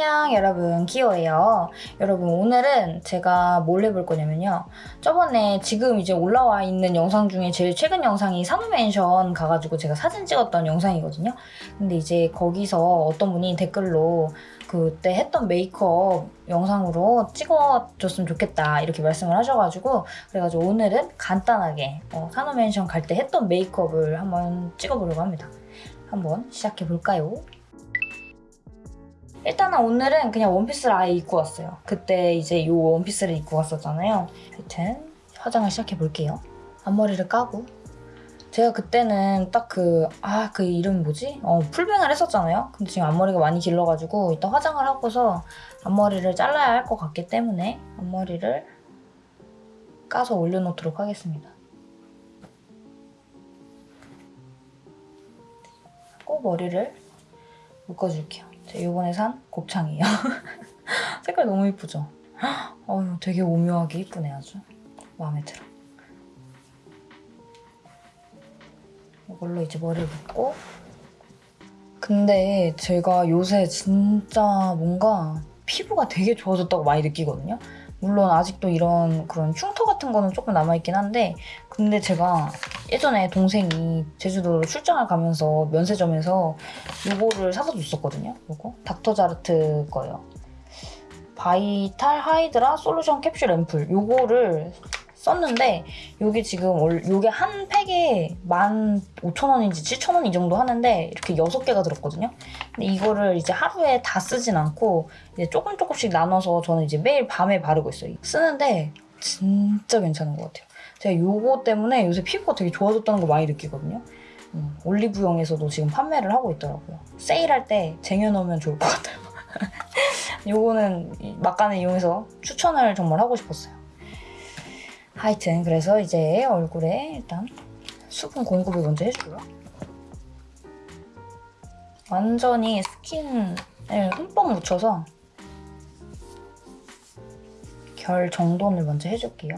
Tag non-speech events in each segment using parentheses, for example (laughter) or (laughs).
안녕 여러분. 기호예요. 여러분 오늘은 제가 뭘 해볼 거냐면요. 저번에 지금 이제 올라와 있는 영상 중에 제일 최근 영상이 산후맨션 가가지고 제가 사진 찍었던 영상이거든요. 근데 이제 거기서 어떤 분이 댓글로 그때 했던 메이크업 영상으로 찍어줬으면 좋겠다 이렇게 말씀을 하셔가지고 그래가지고 오늘은 간단하게 어, 산후맨션 갈 때 했던 메이크업을 한번 찍어보려고 합니다. 한번 시작해볼까요? 일단은 오늘은 그냥 원피스를 아예 입고 왔어요. 그때 이제 이 원피스를 입고 왔었잖아요. 하여튼 화장을 시작해볼게요. 앞머리를 까고 제가 그때는 딱 그, 아, 그 이름 뭐지? 어, 풀뱅을 했었잖아요. 근데 지금 앞머리가 많이 길러가지고 이따 화장을 하고서 앞머리를 잘라야 할 것 같기 때문에 앞머리를 까서 올려놓도록 하겠습니다. 꼭 머리를 묶어줄게요. 제가 이번에 산 곱창이에요. (laughs) 색깔 너무 이쁘죠? (gasps) 어휴, 되게 오묘하게 이쁘네 아주. 마음에 들어. 이걸로 이제 머리를 묶고 근데 제가 요새 진짜 뭔가 피부가 되게 좋아졌다고 많이 느끼거든요. 물론 아직도 이런 그런 흉터 같은 거는 조금 남아있긴 한데 근데 제가 예전에 동생이 제주도로 출장을 가면서 면세점에서 이거를 사서 줬었거든요. 이거 닥터자르트 거예요. 바이탈 하이드라 솔루션 캡슐 앰플 요거를 썼는데 요게 지금 요게 한 팩에 15,000원인지 7,000원 이 정도 하는데 이렇게 6개가 들었거든요. 근데 이거를 이제 하루에 다 쓰진 않고 이제 조금 조금씩 나눠서 저는 이제 매일 밤에 바르고 있어요. 쓰는데 진짜 괜찮은 것 같아요. 제가 요거 때문에 요새 피부가 되게 좋아졌다는 거 많이 느끼거든요. 음, 올리브영에서도 지금 판매를 하고 있더라고요. 세일할 때 쟁여놓으면 좋을 것 같아요. (laughs) 요거는 막간을 이용해서 추천을 정말 하고 싶었어요. 하여튼 그래서 이제 얼굴에 일단 수분 공급을 먼저 해주고요. 완전히 스킨을 흠뻑 묻혀서 결 정돈을 먼저 해줄게요.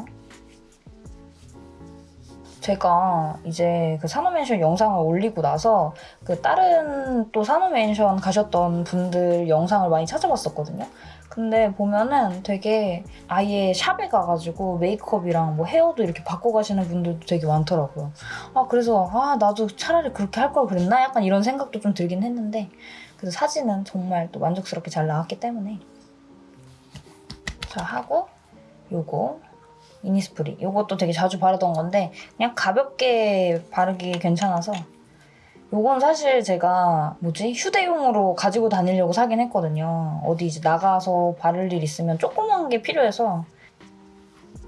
제가 이제 그 산호맨션 영상을 올리고 나서 그 다른 또 산호맨션 가셨던 분들 영상을 많이 찾아봤었거든요. 근데 보면은 되게 아예 샵에 가가지고 메이크업이랑 뭐 헤어도 이렇게 바꿔 가시는 분들도 되게 많더라고요. 아 그래서 아 나도 차라리 그렇게 할 걸 그랬나? 약간 이런 생각도 좀 들긴 했는데 그래서 사진은 정말 또 만족스럽게 잘 나왔기 때문에 자 하고 요거 이니스프리 요것도 되게 자주 바르던 건데 그냥 가볍게 바르기 괜찮아서 요건 사실 제가 뭐지 휴대용으로 가지고 다니려고 사긴 했거든요. 어디 이제 나가서 바를 일 있으면 조그만 게 필요해서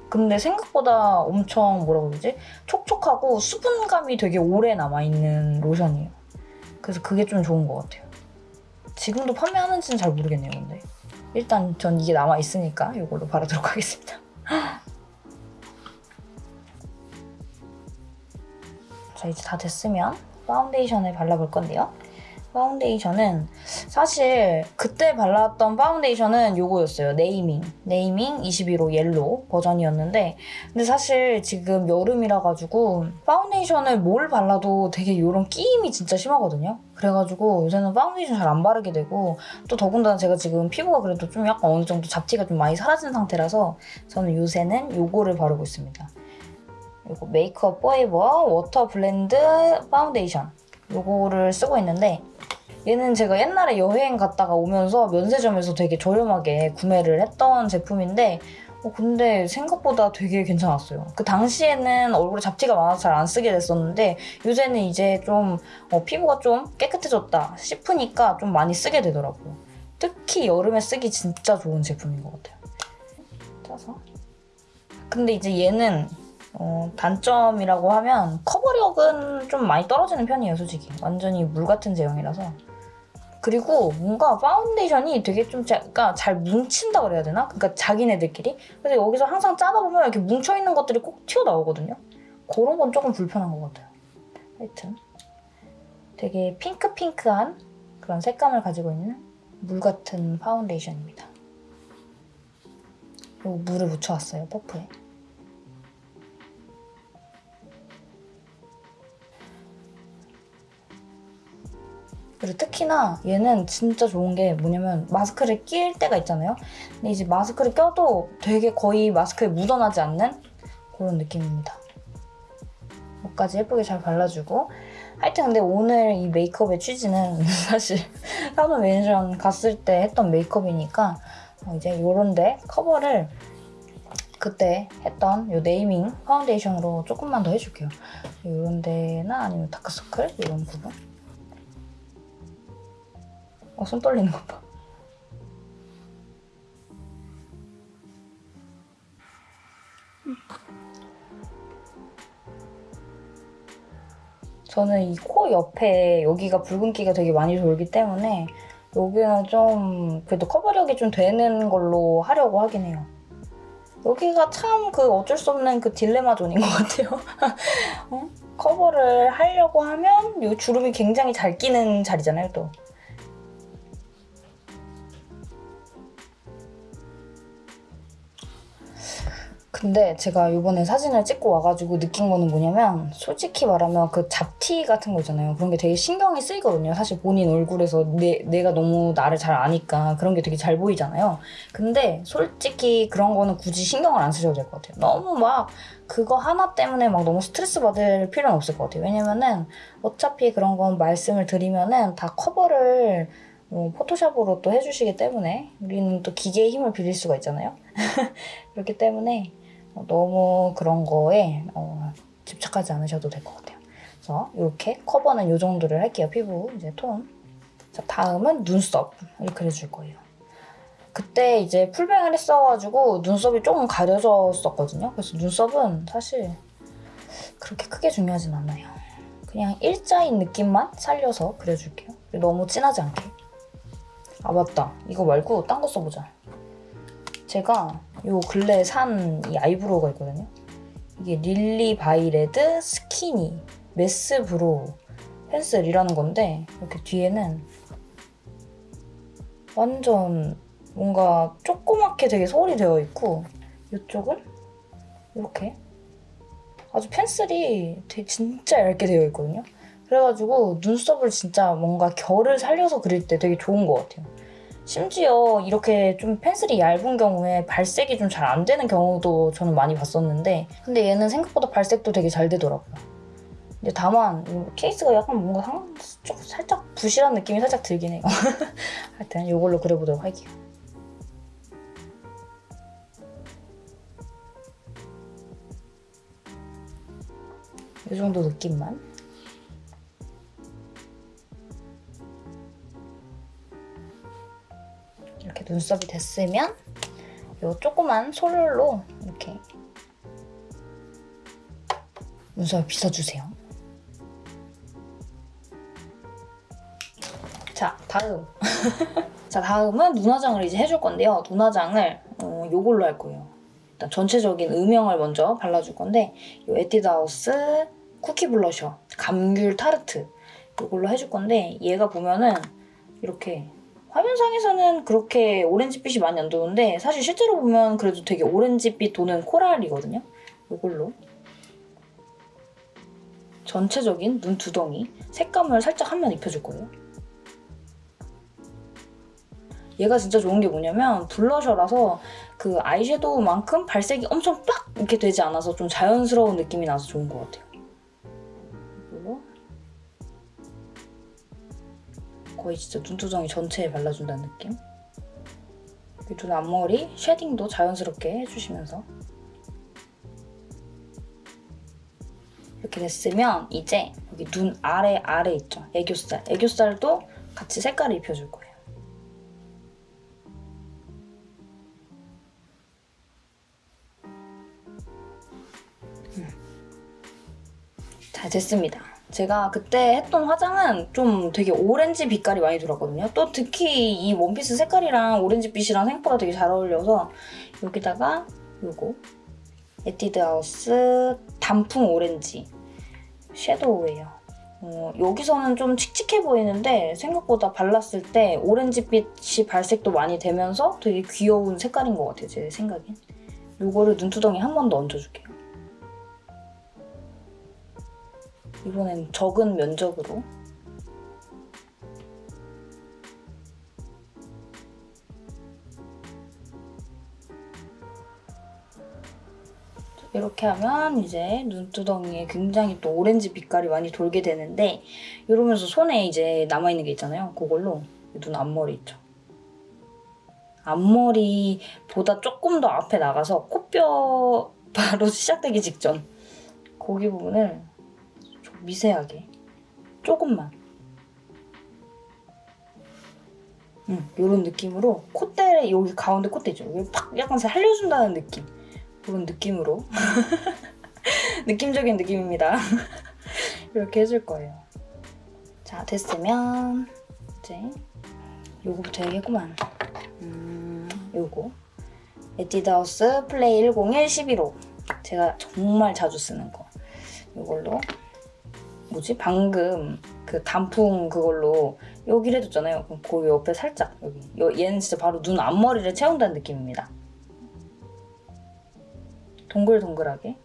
근데 생각보다 엄청 뭐라고 그러지? 촉촉하고 수분감이 되게 오래 남아있는 로션이에요. 그래서 그게 좀 좋은 것 같아요. 지금도 판매하는지는 잘 모르겠네요, 근데. 일단 전 이게 남아있으니까 이걸로 바르도록 하겠습니다. (laughs) 자, 이제 다 됐으면 파운데이션을 발라볼 건데요. 파운데이션은 사실 그때 발랐던 파운데이션은 요거였어요. 네이밍. 네이밍 21호 yellow 버전이었는데 근데 사실 지금 여름이라 가지고 파운데이션을 뭘 발라도 되게 이런 끼임이 진짜 심하거든요. 그래가지고 요새는 파운데이션 잘 안 바르게 되고 또 더군다나 제가 지금 피부가 그래도 좀 약간 어느 정도 잡티가 좀 많이 사라진 상태라서 저는 요새는 요거를 바르고 있습니다. 이거 메이크업 포에버 워터 블렌드 파운데이션 이거를 쓰고 있는데 얘는 제가 옛날에 여행 갔다가 오면서 면세점에서 되게 저렴하게 구매를 했던 제품인데 어, 근데 생각보다 되게 괜찮았어요. 그 당시에는 얼굴에 잡티가 많아서 잘 안 쓰게 됐었는데 요새는 이제 좀 어, 피부가 좀 깨끗해졌다 싶으니까 좀 많이 쓰게 되더라고요. 특히 여름에 쓰기 진짜 좋은 제품인 것 같아요. 짜서 근데 이제 얘는 어, 단점이라고 하면 커버력은 좀 많이 떨어지는 편이에요, 솔직히. 완전히 물 같은 제형이라서. 그리고 뭔가 파운데이션이 되게 좀 그러니까 잘 뭉친다 그래야 되나? 그러니까 자기네들끼리. 그래서 여기서 항상 짜다 보면 이렇게 뭉쳐있는 것들이 꼭 튀어나오거든요. 그런 건 조금 불편한 것 같아요. 하여튼 되게 핑크핑크한 그런 색감을 가지고 있는 물 같은 파운데이션입니다. 그리고 물을 묻혀왔어요, 퍼프에. 그리고 특히나 얘는 진짜 좋은 게 뭐냐면 마스크를 낄 때가 있잖아요. 근데 이제 마스크를 껴도 되게 거의 마스크에 묻어나지 않는 그런 느낌입니다. 목까지 예쁘게 잘 발라주고 하여튼 근데 오늘 이 메이크업의 취지는 (laughs) 사실 사돈 매니션 갔을 때 했던 메이크업이니까 어, 이제 요런데 커버를 그때 했던 요 네이밍 파운데이션으로 조금만 더 해줄게요. 요런 데나 아니면 다크서클 이런 부분 어, 손 떨리는 것 봐. 저는 이 코 옆에 여기가 붉은기가 되게 많이 돌기 때문에 여기는 좀 그래도 커버력이 좀 되는 걸로 하려고 하긴 해요. 여기가 참 그 어쩔 수 없는 그 딜레마 존인 것 같아요. (laughs) 어? 커버를 하려고 하면 이 주름이 굉장히 잘 끼는 자리잖아요, 또. 근데 제가 이번에 사진을 찍고 와가지고 느낀 거는 뭐냐면 솔직히 말하면 그 잡티 같은 거 있잖아요. 그런 게 되게 신경이 쓰이거든요. 사실 본인 얼굴에서 내, 내가 너무 나를 잘 아니까 그런 게 되게 잘 보이잖아요. 근데 솔직히 그런 거는 굳이 신경을 안 쓰셔도 될 것 같아요. 너무 막 그거 하나 때문에 막 너무 스트레스 받을 필요는 없을 것 같아요. 왜냐면은 어차피 그런 건 말씀을 드리면은 다 커버를 어, 포토샵으로 또 해주시기 때문에 우리는 또 기계의 힘을 빌릴 수가 있잖아요. (laughs) 그렇기 때문에 어, 너무 그런 거에 어, 집착하지 않으셔도 될 것 같아요. 그래서 이렇게 커버는 이 정도를 할게요. 피부 이제 톤. 자 다음은 눈썹을 그려줄 거예요. 그때 이제 풀뱅을 했어가지고 눈썹이 조금 가려졌었거든요. 그래서 눈썹은 사실 그렇게 크게 중요하진 않아요. 그냥 일자인 느낌만 살려서 그려줄게요. 너무 진하지 않게. 아 맞다. 이거 말고 딴 거 써보자. 제가 요 근래에 산 eyebrow가 있거든요. 이게 릴리 바이 레드 skinny mes brow pencil이라는 건데 이렇게 뒤에는 완전 뭔가 조그맣게 되게 솔이 되어 있고 이쪽은 이렇게 아주 펜슬이 되게 진짜 얇게 되어 있거든요. 그래가지고 눈썹을 진짜 뭔가 결을 살려서 그릴 때 되게 좋은 것 같아요. 심지어 이렇게 좀 펜슬이 얇은 경우에 발색이 좀 잘 안 되는 경우도 저는 많이 봤었는데 근데 얘는 생각보다 발색도 되게 잘 되더라고요. 근데 다만 케이스가 약간 뭔가 상, 좀 살짝 부실한 느낌이 살짝 들긴 해요. (laughs) 하여튼 이걸로 그려보도록 할게요. 이 정도 느낌만. 눈썹이 됐으면 이 조그만 솔로 이렇게 눈썹을 빗어주세요. 자, 다음. (laughs) 자, 다음은 눈화장을 이제 해줄 건데요. 눈화장을 어, 요걸로 할 거예요. 일단 전체적인 음영을 먼저 발라줄 건데 이 에뛰드하우스 쿠키 블러셔 감귤 타르트 이걸로 해줄 건데 얘가 보면은 이렇게 화면상에서는 그렇게 오렌지빛이 많이 안 도는데 사실 실제로 보면 그래도 되게 오렌지빛 도는 코랄이거든요. 이걸로 전체적인 눈 두덩이 색감을 살짝 한 면 입혀줄 거예요. 얘가 진짜 좋은 게 뭐냐면 블러셔라서 그 아이섀도우만큼 발색이 엄청 빡 이렇게 되지 않아서 좀 자연스러운 느낌이 나서 좋은 것 같아요. 거의 진짜 눈두덩이 전체에 발라준다는 느낌? 눈 앞머리 쉐딩도 자연스럽게 해주시면서 이렇게 됐으면 이제 여기 눈 아래 아래 있죠? 애교살 애교살도 같이 색깔을 입혀줄 거예요. 음. 잘 됐습니다. 제가 그때 했던 화장은 좀 되게 오렌지 빛깔이 많이 들었거든요. 또 특히 이 원피스 색깔이랑 오렌지빛이랑 생각보다 되게 잘 어울려서 여기다가 이거 에뛰드 하우스 단풍 오렌지 섀도우예요. 어, 여기서는 좀 칙칙해 보이는데 생각보다 발랐을 때 오렌지빛이 발색도 많이 되면서 되게 귀여운 색깔인 것 같아요, 제 생각엔. 이거를 눈두덩이 한 번 더 얹어줄게요. 이번엔 적은 면적으로 이렇게 하면 이제 눈두덩이에 굉장히 또 오렌지 빛깔이 많이 돌게 되는데 이러면서 손에 이제 남아있는 게 있잖아요. 그걸로 눈 앞머리 있죠. 앞머리보다 조금 더 앞에 나가서 코뼈 바로 (laughs) 시작되기 직전 고기 부분을 미세하게 조금만 음, 이런 느낌으로 콧대 여기 가운데 콧대죠. 여기 팍 약간 살려준다는 느낌 그런 느낌으로 (laughs) 느낌적인 느낌입니다. (laughs) 이렇게 해줄 거예요. 자 됐으면 이제 요거부터 해야겠구만. 음, 요거 에뛰드하우스 플레이 101 11호 제가 정말 자주 쓰는 거 이걸로 뭐지? 방금 그 단풍 그걸로 여기를 해줬잖아요. 그럼 그 옆에 살짝 여기. 여- 얘는 진짜 바로 눈 앞머리를 채운다는 느낌입니다. 동글동글하게.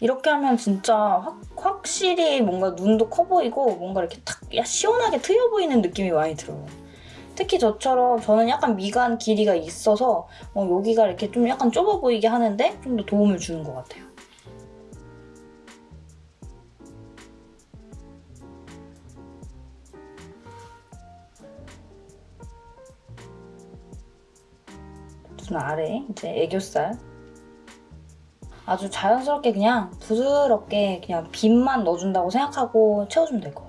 이렇게 하면 진짜 확, 확실히 뭔가 눈도 커 보이고 뭔가 이렇게 탁 야, 시원하게 트여 보이는 느낌이 많이 들어요. 특히 저처럼 저는 약간 미간 길이가 있어서 어, 여기가 이렇게 좀 약간 좁아 보이게 하는데 좀 더 도움을 주는 것 같아요. 눈 아래 이제 애교살 아주 자연스럽게 그냥 부드럽게 그냥 빛만 넣어준다고 생각하고 채워주면 될 것 같아요.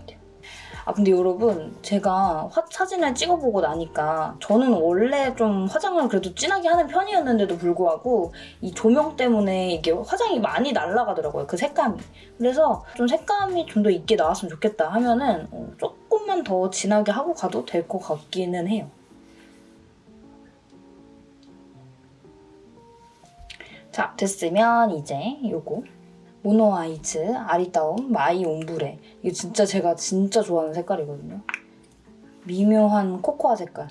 아 근데 여러분 제가 화, 사진을 찍어보고 나니까 저는 원래 좀 화장을 그래도 진하게 하는 편이었는데도 불구하고 이 조명 때문에 이게 화장이 많이 날아가더라고요 그 색감이. 그래서 좀 색감이 좀 더 있게 나왔으면 좋겠다 하면은 어, 조금만 더 진하게 하고 가도 될 것 같기는 해요. 자 됐으면 이제 요거 mono eyes 아리따움 my ombre. 이거 진짜 제가 진짜 좋아하는 색깔이거든요. 미묘한 코코아 색깔.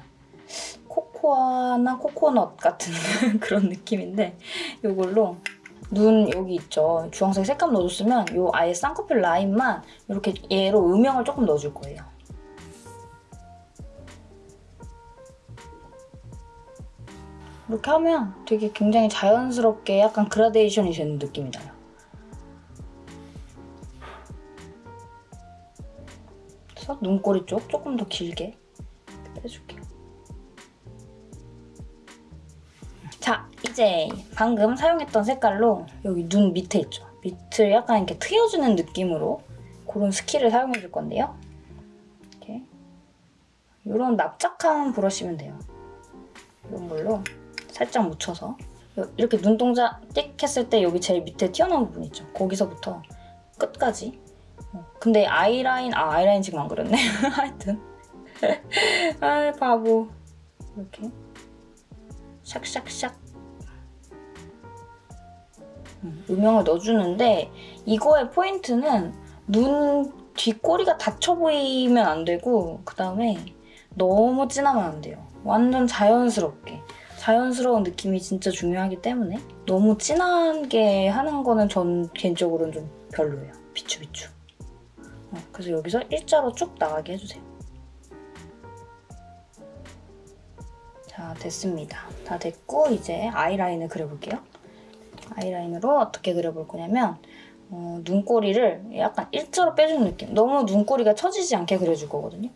코코아나 코코넛 같은 (laughs) 그런 느낌인데 이걸로 눈 여기 있죠. 주황색 색감 넣어줬으면 요 아예 쌍꺼풀 라인만 이렇게 얘로 음영을 조금 넣어줄 거예요. 이렇게 하면 되게 굉장히 자연스럽게 약간 그라데이션이 되는 느낌이 나요. 그래서 눈꼬리 쪽 조금 더 길게 빼줄게요. 자, 이제 방금 사용했던 색깔로 여기 눈 밑에 있죠. 밑을 약간 이렇게 트여주는 느낌으로 그런 스킬을 사용해줄 건데요. 이렇게 이런 납작한 브러쉬면 돼요. 이런 걸로 살짝 묻혀서 이렇게 눈동자 띡 했을 때 여기 제일 밑에 튀어나온 부분 있죠. 거기서부터 끝까지. 어, 근데 아이라인, 아 아이라인 지금 안 그렸네. (laughs) 하여튼. (laughs) 아 바보. 이렇게 샥샥샥 음, 음영을 넣어주는데 이거의 포인트는 눈 뒷꼬리가 닫혀 보이면 안 되고 그 다음에 너무 진하면 안 돼요. 완전 자연스럽게. 자연스러운 느낌이 진짜 중요하기 때문에 너무 진하게 하는 거는 전 개인적으로는 좀 별로예요. 비추비추. 어, 그래서 여기서 일자로 쭉 나가게 해주세요. 자, 됐습니다. 다 됐고 이제 아이라인을 그려볼게요. 아이라인으로 어떻게 그려볼 거냐면 어, 눈꼬리를 약간 일자로 빼주는 느낌. 너무 눈꼬리가 처지지 않게 그려줄 거거든요.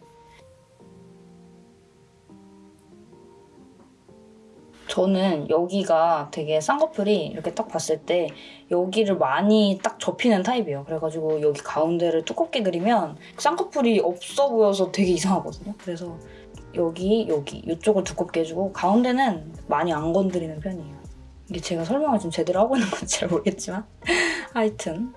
저는 여기가 되게 쌍꺼풀이 이렇게 딱 봤을 때 여기를 많이 딱 접히는 타입이에요. 그래가지고 여기 가운데를 두껍게 그리면 쌍꺼풀이 없어 보여서 되게 이상하거든요. 그래서 여기, 여기 이쪽을 두껍게 해주고 가운데는 많이 안 건드리는 편이에요. 이게 제가 설명을 좀 제대로 하고 있는 건지 잘 모르겠지만 (laughs) 하여튼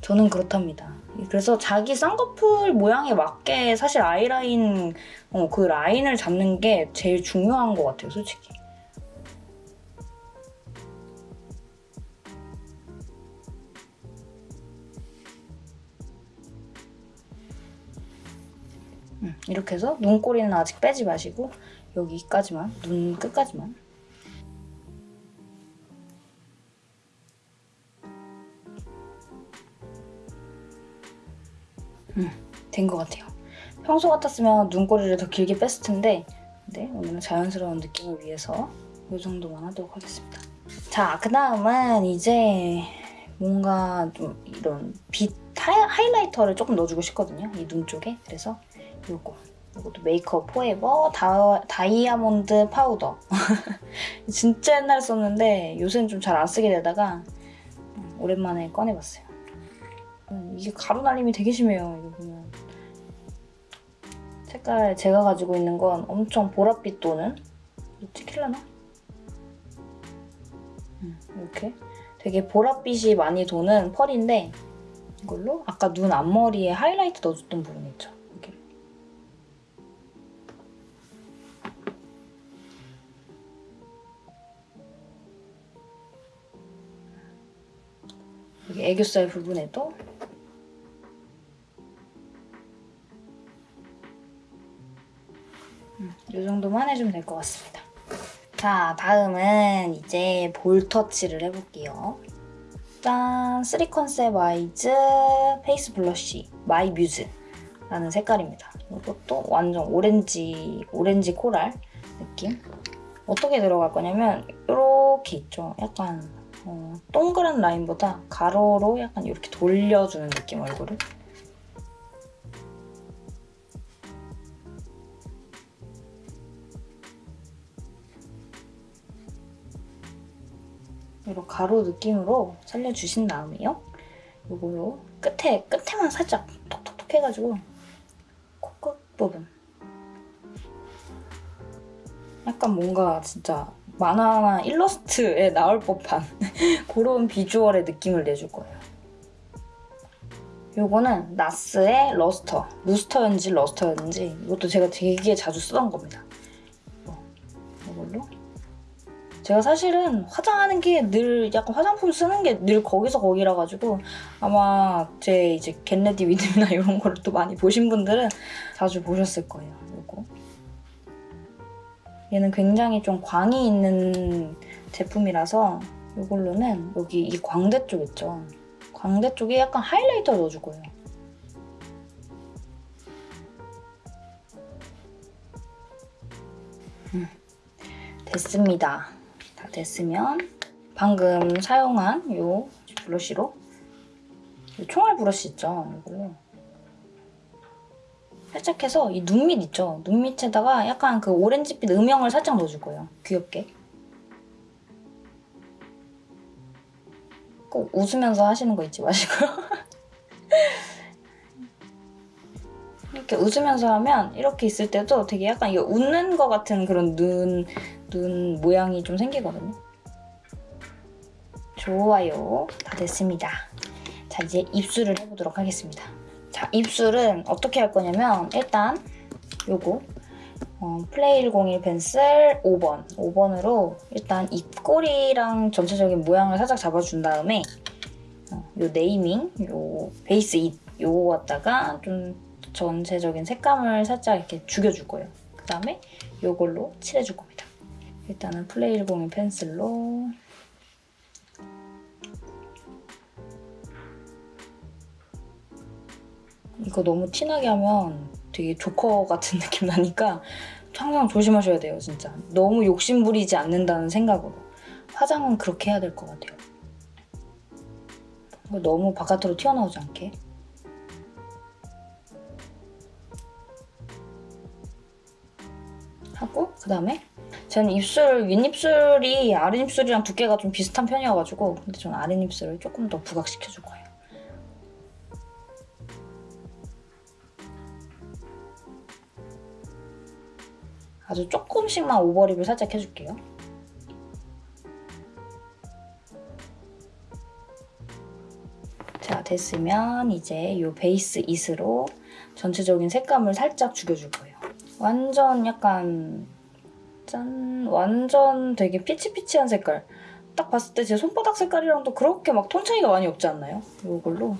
저는 그렇답니다. 그래서 자기 쌍꺼풀 모양에 맞게 사실 아이라인 어, 그 라인을 잡는 게 제일 중요한 것 같아요, 솔직히. 이렇게 해서 눈꼬리는 아직 빼지 마시고 여기까지만, 눈 끝까지만 된것 같아요. 평소 같았으면 눈꼬리를 더 길게 뺐을 텐데 근데 오늘은 자연스러운 느낌을 위해서 이 정도만 하도록 하겠습니다. 자, 그 다음은 이제 뭔가 좀 이런 빛 하이라이터를 조금 넣어주고 싶거든요. 이 눈 쪽에. 그래서 이거. 이것도 메이크업 포에버 다, 다이아몬드 파우더. (laughs) 진짜 옛날에 썼는데 요새는 좀 잘 안 쓰게 되다가 오랜만에 꺼내봤어요. 음, 이게 가루 날림이 되게 심해요. 이거 보면. 색깔 제가 가지고 있는 건 엄청 보랏빛 도는 찍힐려나? 음, 이렇게 되게 보랏빛이 많이 도는 펄인데 이걸로 아까 눈 앞머리에 하이라이트 넣어줬던 부분 있죠? 여기 애교살 부분에도 음, 이 정도만 해주면 될 것 같습니다. 자, 다음은 이제 볼 터치를 해볼게요. 짠! 3컨셉 아이즈 face blush my muse 라는 색깔입니다. 이것도 완전 오렌지, 오렌지 코랄 느낌. 어떻게 들어갈 거냐면 이렇게 있죠. 약간 어, 동그란 라인보다 가로로 약간 이렇게 돌려주는 느낌 얼굴을. 이런 가로 느낌으로 살려주신 다음에요. 이걸로 끝에, 끝에만 살짝 톡톡톡 해가지고 코끝 부분. 약간 뭔가 진짜 만화나 일러스트에 나올 법한 (laughs) 그런 비주얼의 느낌을 내줄 거예요. 요거는 나스의 러스터. 루스터였는지 러스터였는지 이것도 제가 되게 자주 쓰던 겁니다. 이걸로 제가 사실은 화장하는 게 늘 약간 화장품 쓰는 게 늘 거기서 거기라 가지고 아마 제 이제 get ready with나 (laughs) 이런 거를 또 많이 보신 분들은 자주 보셨을 거예요. 이거 얘는 굉장히 좀 광이 있는 제품이라서 이걸로는 여기 이 광대 쪽 있죠. 광대 쪽에 약간 하이라이터 넣어줄 거예요. 음, 됐습니다. 다 됐으면 방금 사용한 이 브러쉬로 이 총알 브러쉬 있죠? 이걸로 살짝 해서 이 눈밑 있죠? 눈 밑에다가 약간 그 오렌지빛 음영을 살짝 넣어줄 거예요. 귀엽게. 꼭 웃으면서 하시는 거 잊지 마시고요. (laughs) 이렇게 웃으면서 하면 이렇게 있을 때도 되게 약간 이거 웃는 것 같은 그런 눈, 눈 모양이 좀 생기거든요. 좋아요. 다 됐습니다. 자, 이제 입술을 해보도록 하겠습니다. 자, 입술은 어떻게 할 거냐면 일단 요거 어, 플레이 101 펜슬 5번 5번으로 일단 입꼬리랑 전체적인 모양을 살짝 잡아준 다음에 어, 요 네이밍, 요 베이스 입 요거 갖다가 좀 전체적인 색감을 살짝 이렇게 죽여줄 거예요. 그 다음에 요걸로 칠해줄 겁니다. 일단은 플레이 101 펜슬로 이거 너무 티나게 하면 되게 조커 같은 (laughs) 느낌 나니까 항상 조심하셔야 돼요, 진짜. 너무 욕심 부리지 않는다는 생각으로. 화장은 그렇게 해야 될 것 같아요. 너무 바깥으로 튀어나오지 않게. 하고 그 다음에 저는 입술, 윗입술이 아랫입술이랑 두께가 좀 비슷한 편이어가지고 근데 저는 아랫입술을 조금 더 부각시켜줄 거예요. 아주 조금씩만 오버립을 살짝 해줄게요. 자, 됐으면 이제 이 베이스 잇으로 전체적인 색감을 살짝 죽여줄 거예요. 완전 약간 짠 완전 되게 피치피치한 색깔 딱 봤을 때 제 손바닥 색깔이랑도 그렇게 막톤 차이가 많이 없지 않나요? 이걸로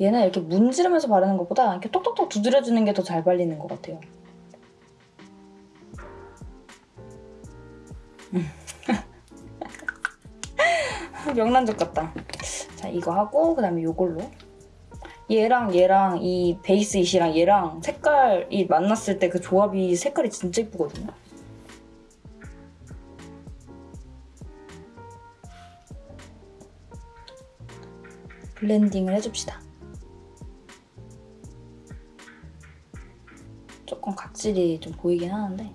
얘는 이렇게 문지르면서 바르는 것보다 이렇게 톡톡톡 두드려주는 게 더 잘 발리는 것 같아요. (laughs) 명란젓 같다. 자 이거 하고 그 다음에 이걸로 얘랑 얘랑 이 베이스 잇이랑 얘랑 색깔이 만났을 때 그 조합이 색깔이 진짜 예쁘거든요. 블렌딩을 해줍시다. 각질이 좀 보이긴 하는데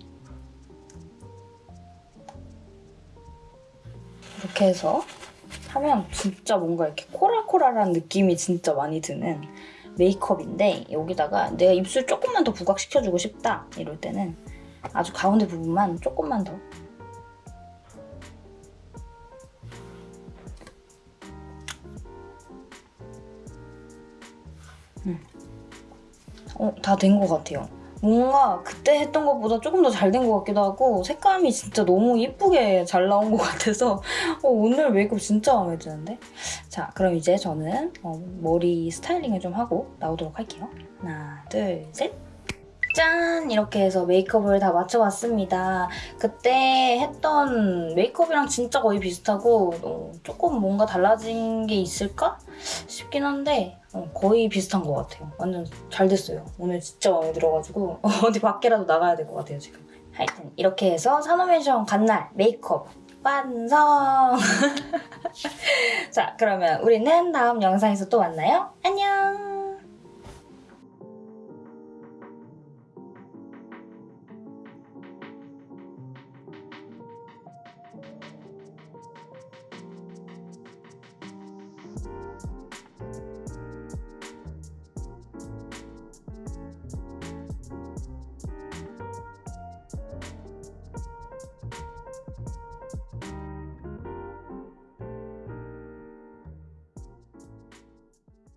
이렇게 해서 하면 진짜 뭔가 이렇게 코랄코랄한 느낌이 진짜 많이 드는 메이크업인데 여기다가 내가 입술 조금만 더 부각시켜주고 싶다 이럴 때는 아주 가운데 부분만 조금만 더 음. 어, 다 된 것 같아요. 뭔가 그때 했던 것보다 조금 더 잘 된 것 같기도 하고 색감이 진짜 너무 예쁘게 잘 나온 것 같아서 어, 오늘 메이크업 진짜 마음에 드는데? 자 그럼 이제 저는 어, 머리 스타일링을 좀 하고 나오도록 할게요. 하나 둘 셋. 짠! 이렇게 해서 메이크업을 다 맞춰봤습니다. 그때 했던 메이크업이랑 진짜 거의 비슷하고 어, 조금 뭔가 달라진 게 있을까 싶긴 한데 어, 거의 비슷한 것 같아요. 완전 잘 됐어요. 오늘 진짜 마음에 들어가지고 (laughs) 어디 밖에라도 나가야 될 것 같아요 지금. 하여튼 이렇게 해서 산호맨션 간날 메이크업 완성! (laughs) 자 그러면 우리는 다음 영상에서 또 만나요. 안녕!